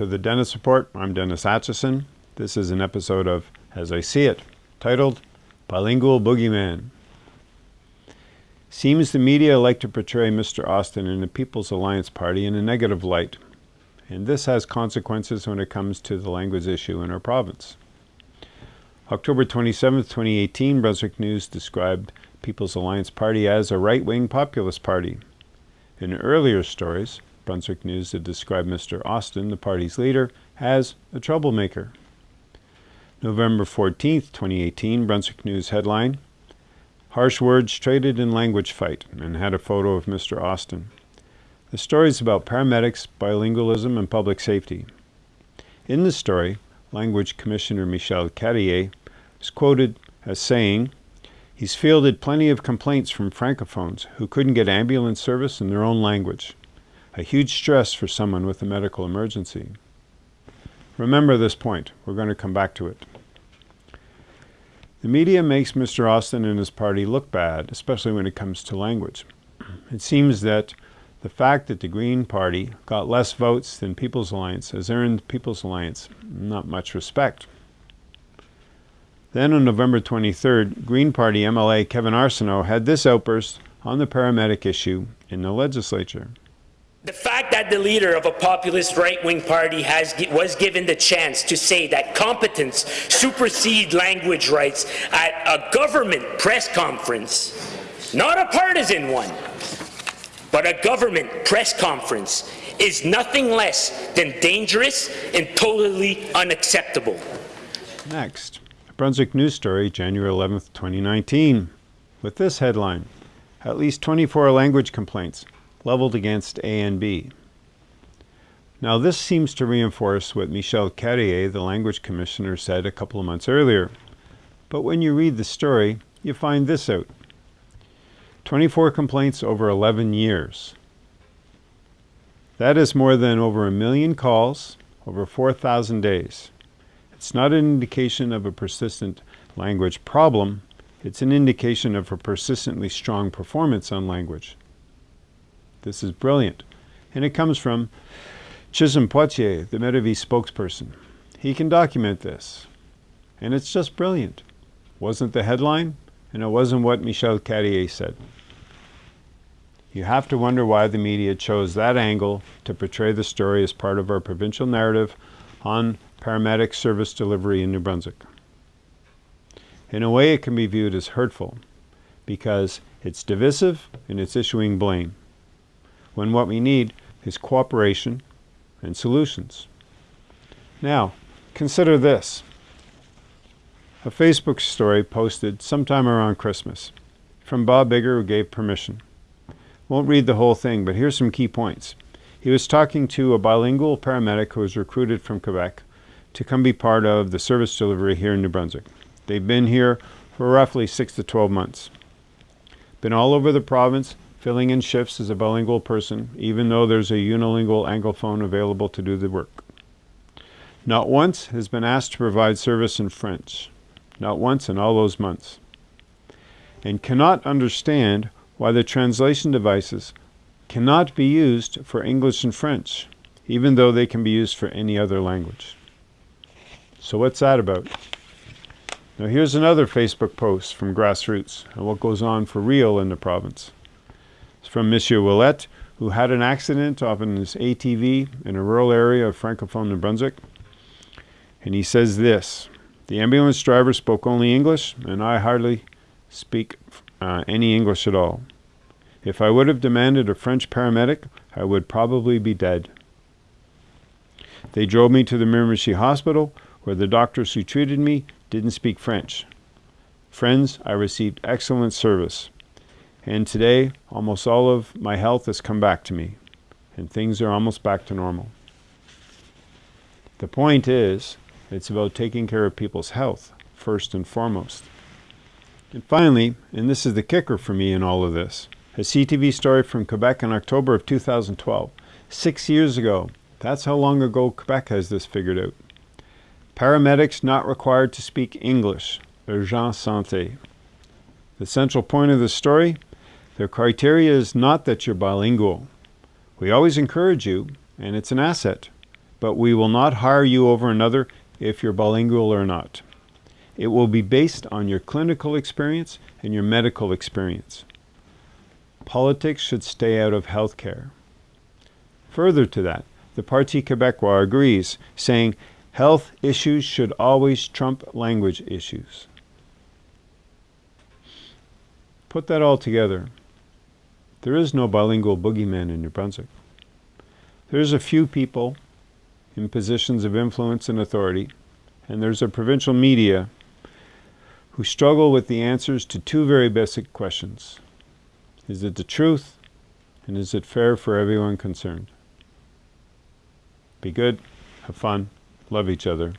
to the Dennis Report. I'm Dennis Atchison. This is an episode of As I See It, titled Bilingual Boogeyman. Seems the media like to portray Mr. Austin and the People's Alliance Party in a negative light, and this has consequences when it comes to the language issue in our province. October 27, 2018, Brunswick News described People's Alliance Party as a right-wing populist party. In earlier stories, Brunswick News had described Mr. Austin, the party's leader, as a troublemaker. November 14, 2018, Brunswick News headline, Harsh words traded in language fight, and had a photo of Mr. Austin. The story is about paramedics, bilingualism, and public safety. In the story, Language Commissioner Michel Carrier is quoted as saying, He's fielded plenty of complaints from francophones who couldn't get ambulance service in their own language. A huge stress for someone with a medical emergency. Remember this point. We're going to come back to it. The media makes Mr. Austin and his party look bad, especially when it comes to language. It seems that the fact that the Green Party got less votes than People's Alliance has earned People's Alliance not much respect. Then on November 23rd, Green Party MLA Kevin Arsenault had this outburst on the paramedic issue in the legislature. The fact that the leader of a populist right-wing party has, was given the chance to say that competence supersede language rights at a government press conference, not a partisan one, but a government press conference, is nothing less than dangerous and totally unacceptable. Next, Brunswick News Story, January 11, 2019, with this headline, At least 24 language complaints leveled against ANB. Now this seems to reinforce what Michel Carrier, the language commissioner, said a couple of months earlier. But when you read the story, you find this out. 24 complaints over 11 years. That is more than over a million calls over 4,000 days. It's not an indication of a persistent language problem, it's an indication of a persistently strong performance on language. This is brilliant. And it comes from Chisholm Pothier, the Medavie spokesperson. He can document this. And it's just brilliant. Wasn't the headline, and it wasn't what Michel Carrier said. You have to wonder why the media chose that angle to portray the story as part of our provincial narrative on paramedic service delivery in New Brunswick. In a way, it can be viewed as hurtful because it's divisive and it's issuing blame when what we need is cooperation and solutions. Now, consider this. A Facebook story posted sometime around Christmas from Bob Bigger who gave permission. Won't read the whole thing, but here's some key points. He was talking to a bilingual paramedic who was recruited from Quebec to come be part of the service delivery here in New Brunswick. They've been here for roughly 6 to 12 months. Been all over the province, filling in shifts as a bilingual person, even though there's a unilingual anglophone available to do the work. Not once has been asked to provide service in French. Not once in all those months. And cannot understand why the translation devices cannot be used for English and French, even though they can be used for any other language. So what's that about? Now here's another Facebook post from Grassroots and what goes on for real in the province. It's from Monsieur Willette, who had an accident off in his ATV in a rural area of Francophone New Brunswick. And he says this, the ambulance driver spoke only English, and I hardly speak uh, any English at all. If I would have demanded a French paramedic, I would probably be dead. They drove me to the Miramichi Hospital, where the doctors who treated me didn't speak French. Friends, I received excellent service. And today, almost all of my health has come back to me, and things are almost back to normal. The point is, it's about taking care of people's health, first and foremost. And finally, and this is the kicker for me in all of this, a CTV story from Quebec in October of 2012. Six years ago, that's how long ago Quebec has this figured out. Paramedics not required to speak English, urgence santé. The central point of the story, the criteria is not that you're bilingual. We always encourage you, and it's an asset, but we will not hire you over another if you're bilingual or not. It will be based on your clinical experience and your medical experience. Politics should stay out of healthcare. Further to that, the Parti Québécois agrees, saying health issues should always trump language issues. Put that all together. There is no bilingual boogeyman in New Brunswick. There's a few people in positions of influence and authority, and there's a provincial media who struggle with the answers to two very basic questions. Is it the truth? And is it fair for everyone concerned? Be good, have fun, love each other.